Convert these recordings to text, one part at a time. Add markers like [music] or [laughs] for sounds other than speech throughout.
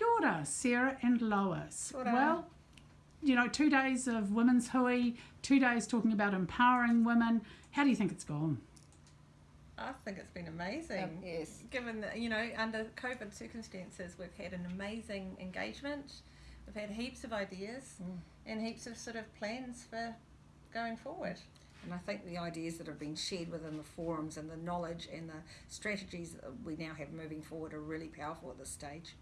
Kia ora, Sarah and Lois. Kia ora. Well, you know, two days of women's hui, two days talking about empowering women. How do you think it's gone? I think it's been amazing. Um, yes. Given that, you know, under COVID circumstances, we've had an amazing engagement. We've had heaps of ideas Mm. and heaps of sort of plans for going forward. And I think the ideas that have been shared within the forums and the knowledge and the strategies that we now have moving forward are really powerful at this stage.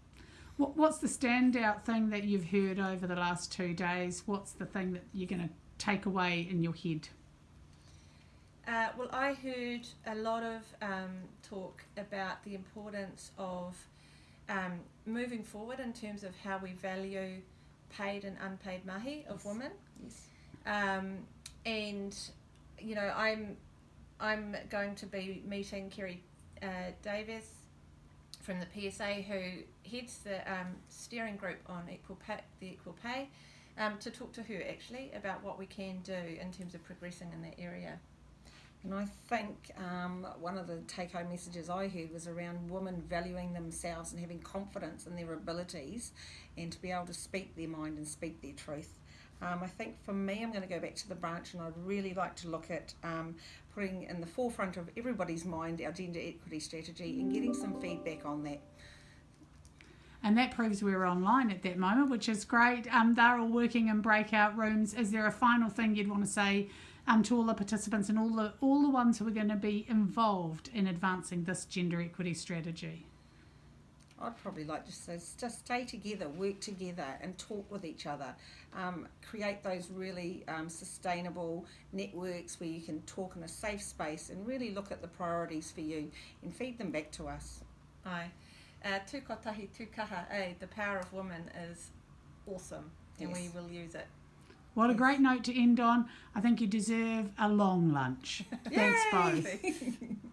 What, what's the standout thing that you've heard over the last two days? What's the thing that you're going to take away in your head? Uh, well, I heard a lot of um, talk about the importance of um, moving forward in terms of how we value paid and unpaid mahi of Yes. women. Yes. Um, and you know, I'm I'm going to be meeting Kerry uh, Davies from the PSA, who heads the um, steering group on equal pay, the equal pay, um, to talk to her actually about what we can do in terms of progressing in that area. And I think um, one of the take home messages I heard was around women valuing themselves and having confidence in their abilities and to be able to speak their mind and speak their truth. Um, I think for me, I'm going to go back to the branch and I'd really like to look at um, putting in the forefront of everybody's mind our gender equity strategy and getting some feedback on that. And that proves we're online at that moment, which is great. Um, they're all working in breakout rooms. Is there a final thing you'd want to say um, to all the participants and all the all the ones who are going to be involved in advancing this gender equity strategy? I'd probably like to say just stay together, work together, and talk with each other. Um, create those really um, sustainable networks where you can talk in a safe space and really look at the priorities for you and feed them back to us. Aye. Uh, tū kotahi tū kaha, eh, the power of women is awesome and we will use it. What a great note to end on. I think you deserve a long lunch. [laughs] Thanks, both. Yay! [laughs]